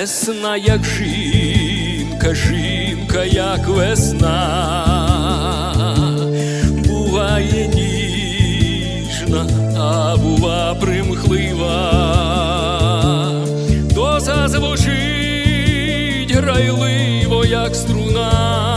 Весна, як жінка, жінка, як весна, буває ніжна, а бува примхлива, то зазвучить грайливо, як струна,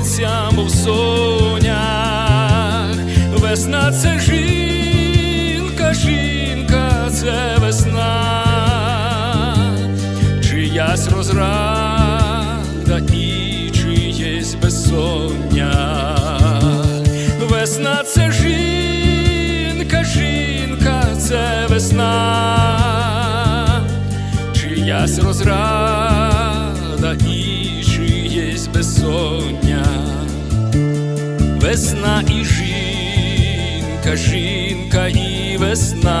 обсиплеться, мов сонях, весна це жінка, жінка, це весна, чиясь розрада і чиєсь безсоння. Весна це жінка, жінка, це весна, чиясь розрада Весна і жінка, жінка і весна,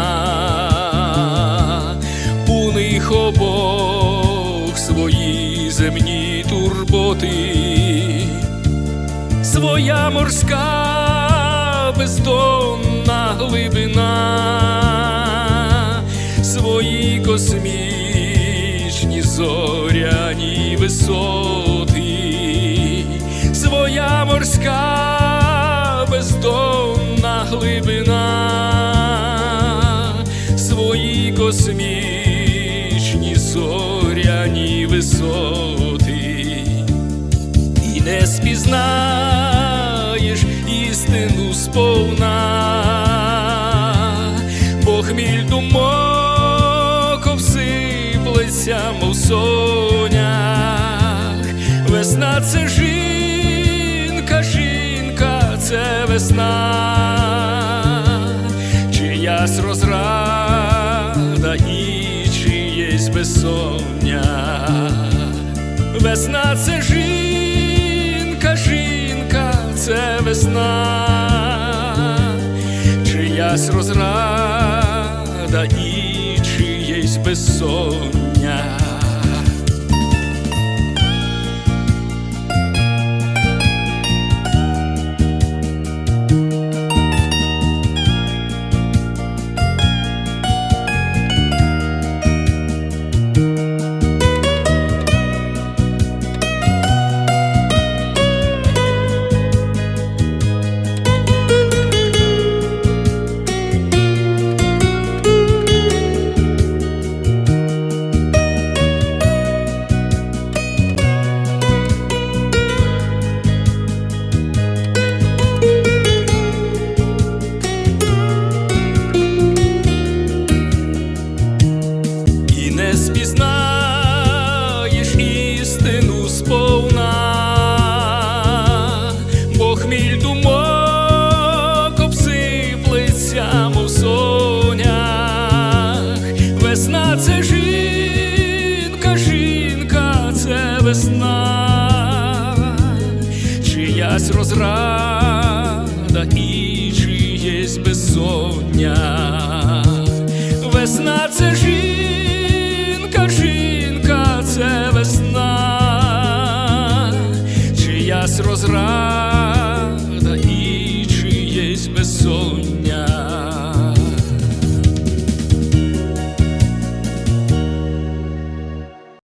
у них обох свої земні турботи, своя морська бездонна глибина, свої космічні зоряні висоти, своя морська бездонна глибина, свої космічні зоряні висоти. І не спізнаєш істину сповна, бо хміль думок обсиплеться, мов сонях. Весна це жінка, жінка, це весна, чиясь розрада і чиєсь безсоння. Весна це жінка, жінка, це весна, чиясь розрада і чиєсь безсоння. Весна, чиясь розрада і чиєсь безсоння. Весна це жінка, жінка, це весна, чиясь розрада і чиєсь безсоння.